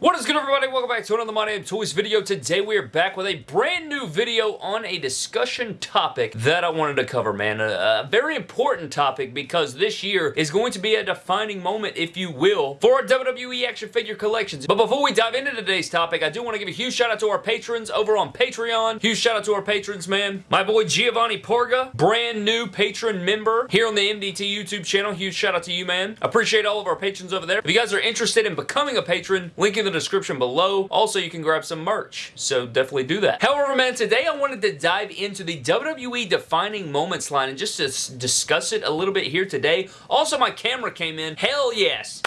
What is good everybody? Welcome back to another My Name Toys video. Today we are back with a brand new video on a discussion topic that I wanted to cover, man. A, a, very important topic because this year is going to be a defining moment, if you will, for our WWE action figure collections. But before we dive into today's topic, I do want to give a huge shout out to our patrons over on Patreon. Huge shout out to our patrons, man. My boy Giovanni Porga, brand new patron member here on the MDT YouTube channel. Huge shout out to you, man. Appreciate all of our patrons over there. If you guys are interested in becoming a patron, link in the the description below. Also, you can grab some merch, so definitely do that. However, man, today I wanted to dive into the WWE Defining Moments line and just to discuss it a little bit here today. Also, my camera came in. Hell yes!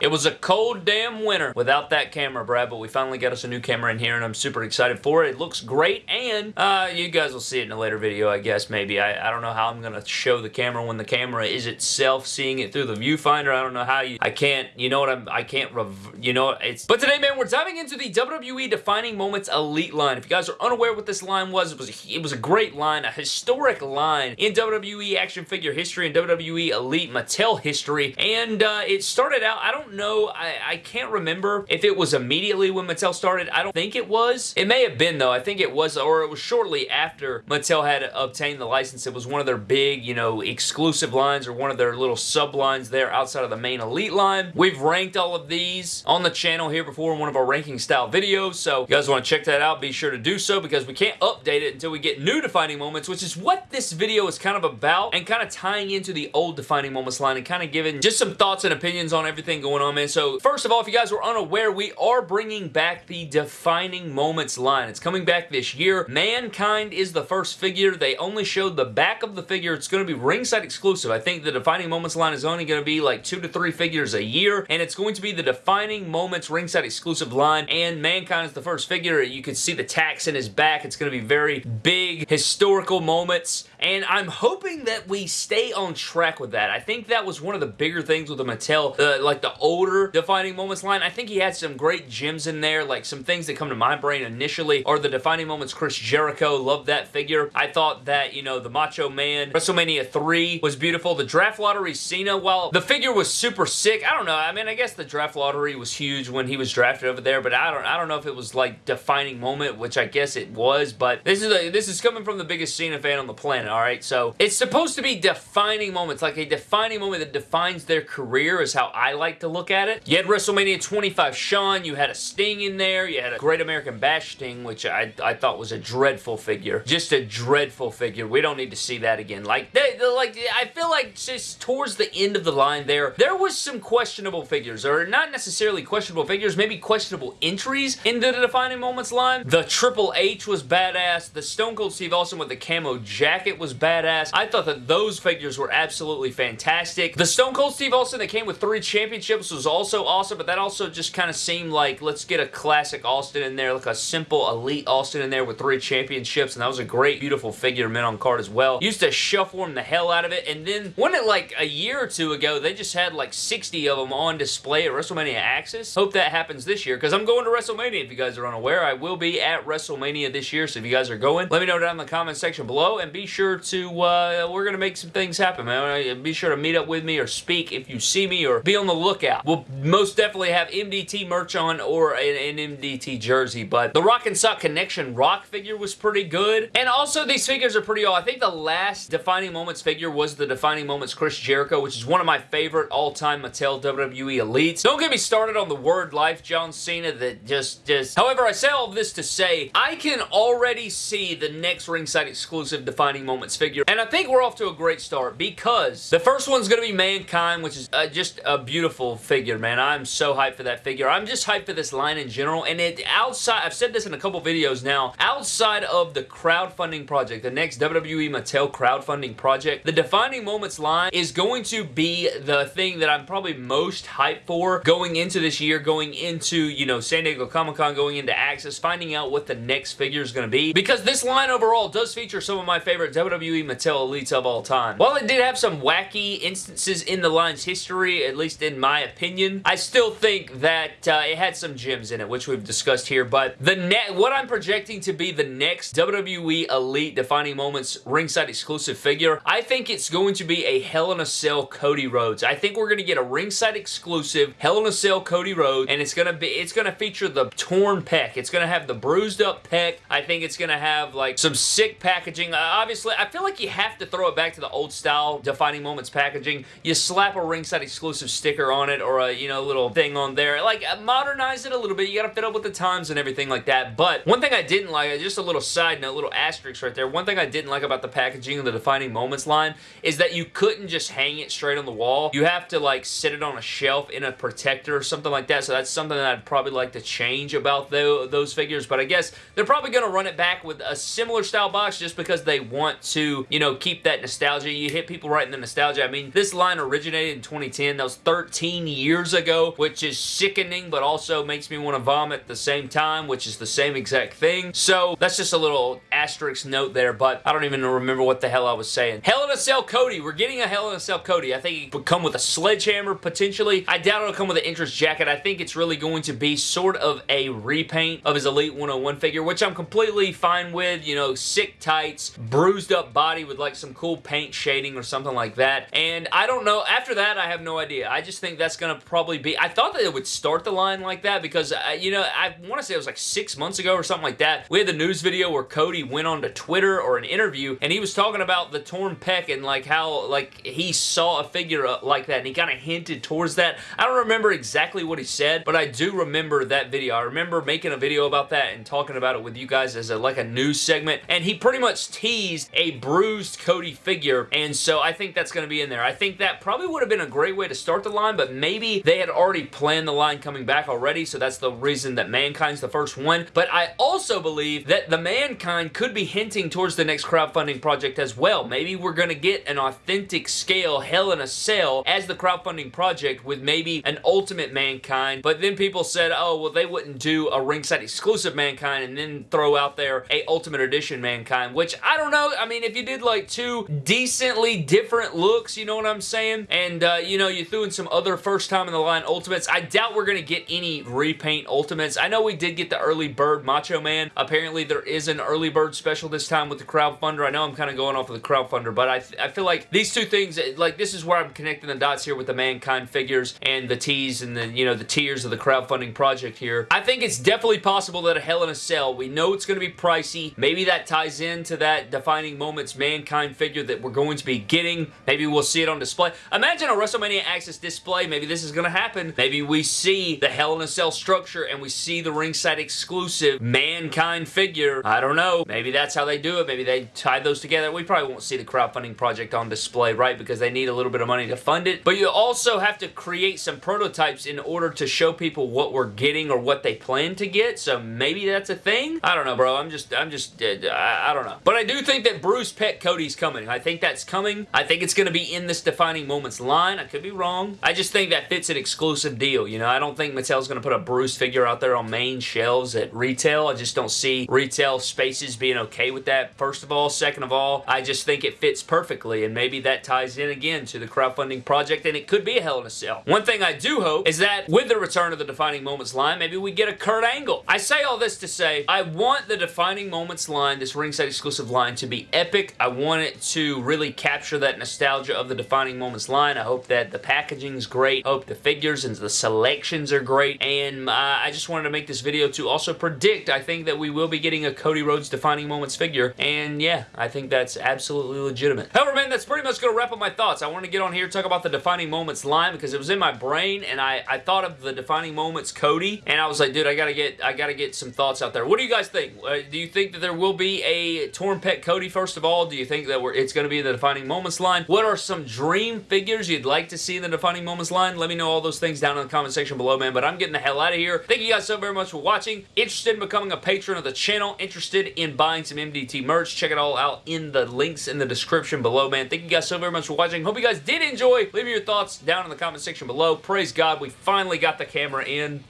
It was a cold damn winter without that camera, Brad, but we finally got us a new camera in here, and I'm super excited for it. It looks great, and uh, you guys will see it in a later video, I guess, maybe. I, I don't know how I'm going to show the camera when the camera is itself seeing it through the viewfinder. I don't know how you... I can't... You know what I'm... I can't... You know, it's... But today, man, we're diving into the WWE Defining Moments Elite line. If you guys are unaware what this line was, it was a, it was a great line, a historic line in WWE action figure history and WWE Elite Mattel history, and uh, it started out... I don't know. I, I can't remember if it was immediately when Mattel started. I don't think it was. It may have been, though. I think it was, or it was shortly after Mattel had obtained the license. It was one of their big, you know, exclusive lines or one of their little sub-lines there outside of the main Elite line. We've ranked all of these on the channel here before in one of our ranking style videos, so if you guys want to check that out, be sure to do so because we can't update it until we get new defining moments, which is what this video is kind of about and kind of tying into the old defining moments line and kind of giving just some thoughts and opinions on everything going going on, man. So first of all, if you guys were unaware, we are bringing back the Defining Moments line. It's coming back this year. Mankind is the first figure. They only showed the back of the figure. It's going to be ringside exclusive. I think the Defining Moments line is only going to be like two to three figures a year, and it's going to be the Defining Moments ringside exclusive line, and Mankind is the first figure. You can see the tacks in his back. It's going to be very big, historical moments, and I'm hoping that we stay on track with that. I think that was one of the bigger things with the Mattel, uh, like the older Defining Moments line. I think he had some great gems in there, like some things that come to my brain initially are the Defining Moments Chris Jericho. Love that figure. I thought that, you know, the Macho Man WrestleMania 3 was beautiful. The Draft Lottery Cena, while the figure was super sick, I don't know. I mean, I guess the Draft Lottery was huge when he was drafted over there, but I don't I don't know if it was like defining moment, which I guess it was, but this is a, this is coming from the biggest Cena fan on the planet, all right? So it's supposed to be defining moments, like a defining moment that defines their career is how I like to look at it. You had WrestleMania 25 Shawn, you had a Sting in there, you had a Great American Bash Sting, which I, I thought was a dreadful figure. Just a dreadful figure. We don't need to see that again. Like, they, like I feel like just towards the end of the line there, there was some questionable figures, or not necessarily questionable figures, maybe questionable entries into the Defining Moments line. The Triple H was badass. The Stone Cold Steve Austin with the camo jacket was badass. I thought that those figures were absolutely fantastic. The Stone Cold Steve Austin that came with three championships was also awesome, but that also just kind of seemed like, let's get a classic Austin in there, like a simple elite Austin in there with three championships, and that was a great, beautiful figure mint on card as well. Used to shuffle him the hell out of it, and then, wasn't it like a year or two ago, they just had like 60 of them on display at WrestleMania Axxess? Hope that happens this year, because I'm going to WrestleMania, if you guys are unaware. I will be at WrestleMania this year, so if you guys are going, let me know down in the comment section below, and be sure to, uh, we're going to make some things happen, man. Be sure to meet up with me or speak if you see me, or be on the lookout. We'll most definitely have MDT merch on or an, an MDT jersey, but the Rock and Sock Connection Rock figure was pretty good. And also, these figures are pretty old. I think the last Defining Moments figure was the Defining Moments Chris Jericho, which is one of my favorite all-time Mattel WWE Elites. Don't get me started on the word life John Cena that just, just... However, I say all this to say, I can already see the next ringside exclusive Defining Moments figure, and I think we're off to a great start because the first one's going to be Mankind, which is uh, just a beautiful figure, man. I'm so hyped for that figure. I'm just hyped for this line in general, and it outside, I've said this in a couple videos now, outside of the crowdfunding project, the next WWE Mattel crowdfunding project, the Defining Moments line is going to be the thing that I'm probably most hyped for going into this year, going into, you know, San Diego Comic-Con, going into Axxess, finding out what the next figure is going to be, because this line overall does feature some of my favorite WWE Mattel Elites of all time. While it did have some wacky instances in the line's history, at least in my opinion. I still think that uh, it had some gems in it, which we've discussed here, but the net, what I'm projecting to be the next WWE Elite Defining Moments ringside exclusive figure, I think it's going to be a Hell in a Cell Cody Rhodes. I think we're going to get a ringside exclusive Hell in a Cell Cody Rhodes, and it's going to be, it's going to feature the torn pec. It's going to have the bruised up pec. I think it's going to have like some sick packaging. Uh, obviously, I feel like you have to throw it back to the old style Defining Moments packaging. You slap a ringside exclusive sticker on it or a, you know, little thing on there. Like, uh, modernize it a little bit. You got to fit up with the times and everything like that. But one thing I didn't like, just a little side note, little asterisk right there. One thing I didn't like about the packaging of the Defining Moments line is that you couldn't just hang it straight on the wall. You have to like sit it on a shelf in a protector or something like that. So that's something that I'd probably like to change about the, those figures. But I guess they're probably to run it back with a similar style box just because they want to, you know, keep that nostalgia. You hit people right in the nostalgia. I mean, this line originated in 2010. That was 13 years ago, which is sickening, but also makes me want to vomit at the same time, which is the same exact thing. So that's just a little asterisk note there, but I don't even remember what the hell I was saying. Hell in a Cell Cody. We're getting a Hell in a Cell Cody. I think he would come with a sledgehammer, potentially. I doubt it'll come with an interest jacket. I think it's really going to be sort of a repaint of his Elite 101 figure, which I'm completely fine with. You know, sick tights, bruised up body with like some cool paint shading or something like that. And I don't know. After that, I have no idea. I just think that's going to probably be... I thought that it would start the line like that because, uh, you know, I want to say it was like six months ago or something like that. We had the news video where Cody went on to Twitter or an interview and he was talking about the torn pec and like how like he saw a figure uh, like that and he kind of hinted towards that. I don't remember exactly what he said, but I do remember that video. I remember making a video about that and talking about it with you guys as a, like a news segment and he pretty much teased a bruised Cody figure and so I think that's going to be in there. I think that probably would have been a great way to start the line, but maybe they had already planned the line coming back already, so that's the reason that Mankind's the first one. But I also believe that the Mankind could be hinting towards the next crowdfunding project as well. Maybe we're going to get an authentic scale Hell in a Cell as the crowdfunding project with maybe an Ultimate Mankind, but then people said, oh, well, they wouldn't do a ringside exclusive Mankind and then throw out there a Ultimate Edition Mankind, which I don't know. I mean, if you did like two decently different looks, you know what I'm saying? And, uh, you know, you threw in some other first time in the line Ultimates. I doubt we're going to get any repaint Ultimates. I know we did get the early bird Macho Man. Apparently, there is an early bird special this time with the crowdfunder. I know I'm kind of going off of the crowdfunder, but I, I feel like these two things, like, this is where I'm connecting the dots here with the Mankind figures and the teas and the, you know, the tiers of the crowdfunding project here. I think it's definitely possible that a Hell in a Cell, we know it's going to be pricey. Maybe that ties into that Defining Moments Mankind figure that we're going to be getting. Maybe we'll see it on display. Imagine a WrestleMania Axxess display. Maybe this is going to happen. Maybe we see the Hell in a Cell structure and we see the ringside exclusive Mankind figure. I don't know. Maybe that's how they do it. Maybe they tie those together. We probably won't see the crowdfunding project on display, right? Because they need a little bit of money to fund it. But you also have to create some prototypes in order to show people what we're getting or what they plan to get. So maybe that's a thing. I don't know, bro. I'm just, I'm just, uh, I, I don't know. But I do think that Bruce Pet Cody's coming. I think that's coming. I think it's going to be in this Defining Moments line. I could be wrong. I just think that fits an exclusive deal. You know, I don't think Mattel's going to put a Bruce figure out there on main shelves at retail. I just don't see retail spaces being okay with that, first of all. Second of all, I just think it fits perfectly, and maybe that ties in again to the crowdfunding project, and it could be a Hell in a Cell. One thing I do hope is that with the return of the Defining Moments line, maybe we get a Kurt Angle. I say all this to say, I want the Defining Moments line, this ringside exclusive line, to be epic. I want it to really capture that nostalgia of the Defining Moments line. I hope that the packaging is great. Hope the figures and the selections are great. And uh, I just wanted to make this video to also predict, I think that we will be getting a Cody Rhodes Defining Moments figure. And yeah, I think that's absolutely legitimate. However, man, that's pretty much going to wrap up my thoughts. I want to get on here talk about the Defining Moments line because it was in my brain and I, I thought of the Defining Moments Cody and I was like, dude, I gotta get I gotta get some thoughts out there. What do you guys think? Uh, do you think that there will be a Torn Pet Cody first of all? Do you think that it's going to be the Defining Moments line? What are some dream figures you'd like to see in the Defining Moments line? Let me know all those things down in the comment section below, man. But I'm getting the hell out of here. Thank you guys so very much for watching. Interested in becoming a patron of the channel? Interested in buying some MDT merch? Check it all out in the links in the description below, man. Thank you guys so very much for watching. Hope you guys did enjoy. Leave me your thoughts down in the comment section below. Praise God, we finally got the camera in.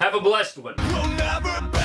Have a blessed one.